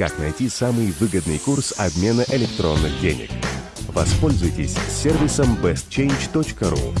как найти самый выгодный курс обмена электронных денег. Воспользуйтесь сервисом bestchange.ru.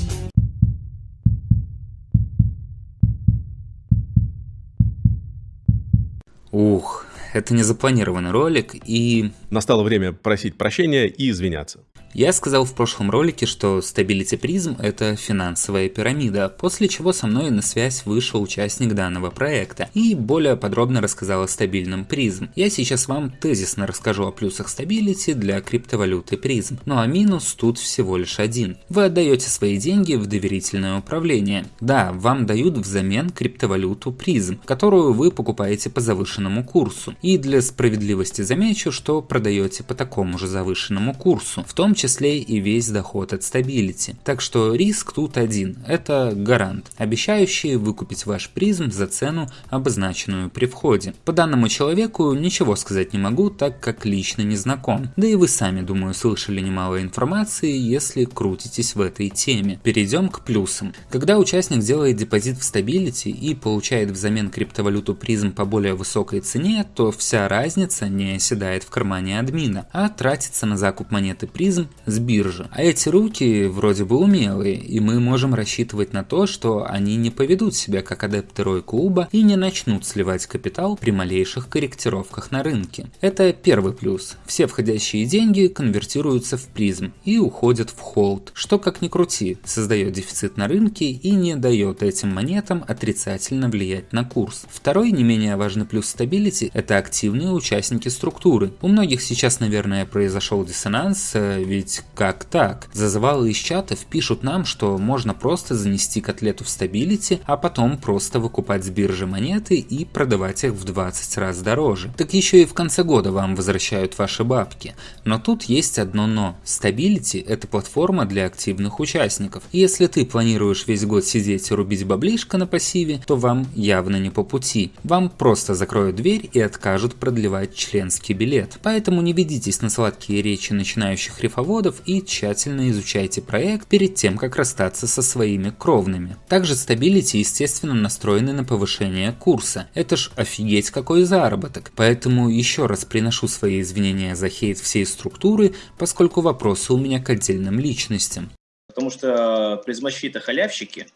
Ух, это не запланированный ролик и... Настало время просить прощения и извиняться. Я сказал в прошлом ролике, что Stability Prism – это финансовая пирамида, после чего со мной на связь вышел участник данного проекта и более подробно рассказал о стабильном Prism. Я сейчас вам тезисно расскажу о плюсах Stability для криптовалюты Prism, ну а минус тут всего лишь один. Вы отдаете свои деньги в доверительное управление. Да, вам дают взамен криптовалюту Prizm, которую вы покупаете по завышенному курсу. И для справедливости замечу, что продаете по такому же завышенному курсу, в том числе и весь доход от Stability. Так что риск тут один – это гарант, обещающий выкупить ваш Prizm за цену, обозначенную при входе. По данному человеку ничего сказать не могу, так как лично не знаком. Да и вы сами, думаю, слышали немало информации, если крутитесь в этой теме. Перейдем к плюсам. Когда участник делает депозит в Stability и получает взамен криптовалюту Prizm по более высокой цене, то вся разница не оседает в кармане админа, а тратится на закуп монеты Prizm с биржи. А эти руки вроде бы умелые, и мы можем рассчитывать на то, что они не поведут себя как адепты Рой клуба и не начнут сливать капитал при малейших корректировках на рынке. Это первый плюс. Все входящие деньги конвертируются в PRIZM и уходят в hold, что как ни крути, создает дефицит на рынке и не дает этим монетам отрицательно влиять на курс. Второй не менее важный плюс Stability – это активные участники структуры. У многих сейчас, наверное, произошел диссонанс, э, ведь как так? Зазывалы из чатов пишут нам, что можно просто занести котлету в Stability, а потом просто выкупать с биржи монеты и продавать их в 20 раз дороже. Так еще и в конце года вам возвращают ваши бабки. Но тут есть одно но. Stability это платформа для активных участников. Если ты планируешь весь год сидеть и рубить баблишко на пассиве, то вам явно не по пути. Вам просто закроют дверь и откажут продлевать членский билет. Поэтому не ведитесь на сладкие речи начинающих рефоводов заводов и тщательно изучайте проект перед тем, как расстаться со своими кровными. Также Stability естественно настроены на повышение курса. Это ж офигеть какой заработок. Поэтому еще раз приношу свои извинения за хейт всей структуры, поскольку вопросы у меня к отдельным личностям. Потому что призмачи это халявщики,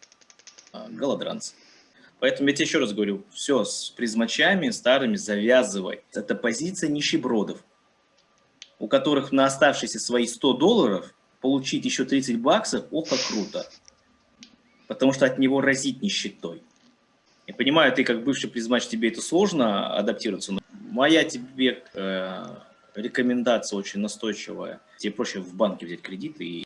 а голодранцы. Поэтому я тебе еще раз говорю, все с призмачами старыми завязывай. Это позиция нищебродов у которых на оставшиеся свои 100 долларов получить еще 30 баксов, ох, как круто. Потому что от него разить нищетой. Я понимаю, ты как бывший призмач, тебе это сложно адаптироваться, но моя тебе э, рекомендация очень настойчивая. Тебе проще в банке взять кредит и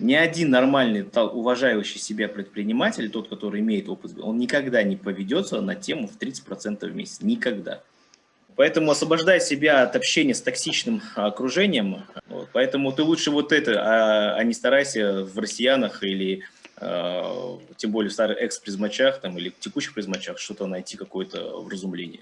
ни один нормальный, уважающий себя предприниматель, тот, который имеет опыт, он никогда не поведется на тему в 30% в месяц. Никогда. Поэтому освобождай себя от общения с токсичным окружением. Вот. Поэтому ты лучше вот это, а, а не старайся в россиянах или э, тем более в старых экс-призмачах или текущих призмачах что-то найти, какое-то вразумление.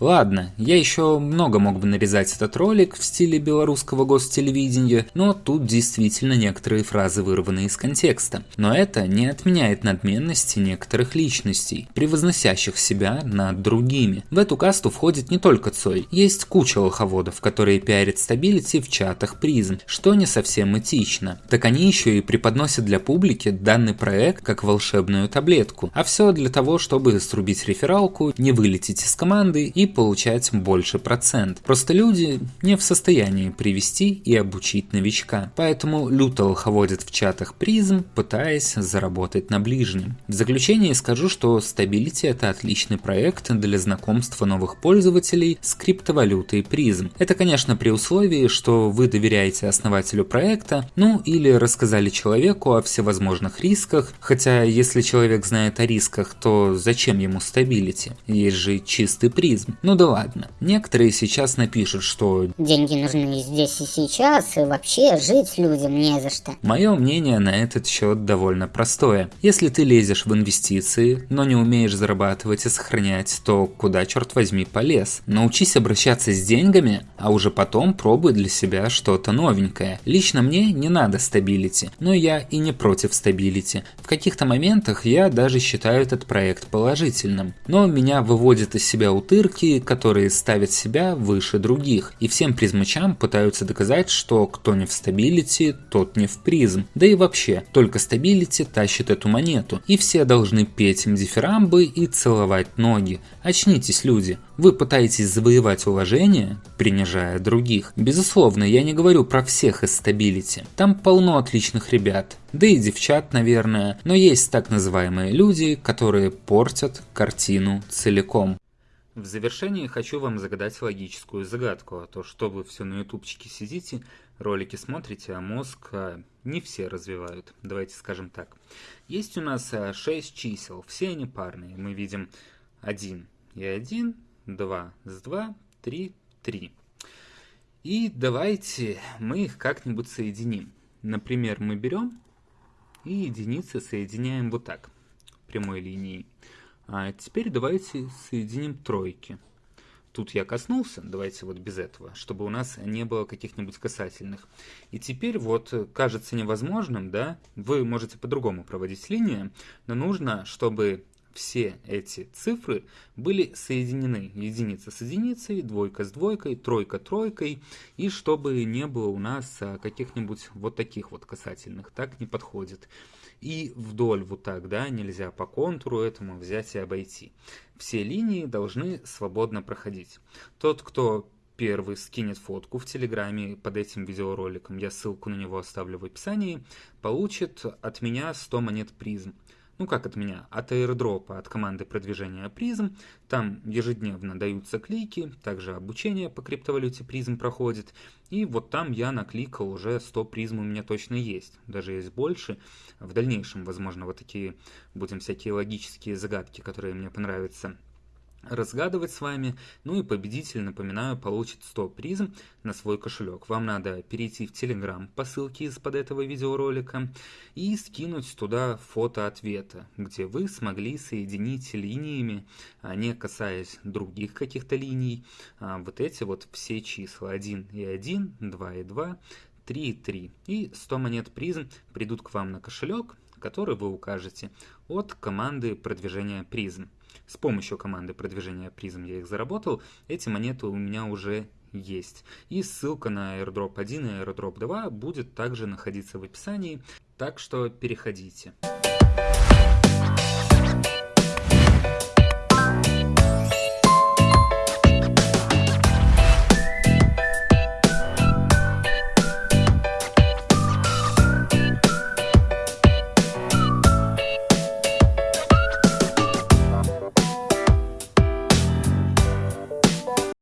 Ладно, я еще много мог бы нарезать этот ролик в стиле белорусского гостелевидения, но тут действительно некоторые фразы вырваны из контекста. Но это не отменяет надменности некоторых личностей, превозносящих себя над другими. В эту касту входит не только Цой, есть куча лоховодов, которые пиарят стабилити в чатах призм, что не совсем этично. Так они еще и преподносят для публики данный проект как волшебную таблетку, а все для того, чтобы срубить рефералку, не вылететь из команды и получать больше процент. Просто люди не в состоянии привести и обучить новичка, поэтому люто лоховодят в чатах призм, пытаясь заработать на ближнем. В заключение скажу, что Stability это отличный проект для знакомства новых пользователей с криптовалютой призм. Это, конечно, при условии, что вы доверяете основателю проекта, ну или рассказали человеку о всевозможных рисках, хотя если человек знает о рисках, то зачем ему Stability? Есть же чистый призм. Ну да ладно. Некоторые сейчас напишут, что деньги нужны здесь и сейчас, и вообще жить людям не за что. Мое мнение на этот счет довольно простое. Если ты лезешь в инвестиции, но не умеешь зарабатывать и сохранять, то куда, черт возьми, полез? Научись обращаться с деньгами, а уже потом пробуй для себя что-то новенькое. Лично мне не надо Stability, но я и не против Stability. В каких-то моментах я даже считаю этот проект положительным. Но меня выводит из себя утырки, ролики, которые ставят себя выше других, и всем призмачам пытаются доказать, что кто не в Stability, тот не в PRIZM. Да и вообще, только Stability тащит эту монету, и все должны петь им дифирамбы и целовать ноги. Очнитесь, люди. Вы пытаетесь завоевать уважение, принижая других. Безусловно, я не говорю про всех из Stability. Там полно отличных ребят, да и девчат, наверное, но есть так называемые люди, которые портят картину целиком. В завершении хочу вам загадать логическую загадку, а то что вы все на ютубчике сидите, ролики смотрите, а мозг а, не все развивают, давайте скажем так. Есть у нас 6 а, чисел, все они парные, мы видим 1 и 1, 2 с 2, 3, 3. И давайте мы их как-нибудь соединим. Например, мы берем и единицы соединяем вот так, прямой линией. А теперь давайте соединим тройки. Тут я коснулся, давайте вот без этого, чтобы у нас не было каких-нибудь касательных. И теперь вот кажется невозможным, да, вы можете по-другому проводить линии, но нужно, чтобы все эти цифры были соединены. Единица с единицей, двойка с двойкой, тройка тройкой. И чтобы не было у нас а, каких-нибудь вот таких вот касательных. Так не подходит. И вдоль вот так, да, нельзя по контуру этому взять и обойти. Все линии должны свободно проходить. Тот, кто первый скинет фотку в Телеграме под этим видеороликом, я ссылку на него оставлю в описании, получит от меня 100 монет призм ну как от меня, от аирдропа, от команды продвижения призм. Там ежедневно даются клики, также обучение по криптовалюте призм проходит. И вот там я накликал уже 100 призм у меня точно есть, даже есть больше. В дальнейшем, возможно, вот такие будем всякие логические загадки, которые мне понравятся разгадывать с вами. Ну и победитель, напоминаю, получит 100 призм на свой кошелек. Вам надо перейти в Telegram по ссылке из-под этого видеоролика и скинуть туда фото ответа, где вы смогли соединить линиями, а не касаясь других каких-то линий, а вот эти вот все числа 1 и 1, 2 и 2, 3 и 3. И 100 монет призм придут к вам на кошелек, который вы укажете от команды продвижения призм. С помощью команды продвижения призм я их заработал. Эти монеты у меня уже есть. И ссылка на airdrop 1 и airdrop 2 будет также находиться в описании, так что переходите.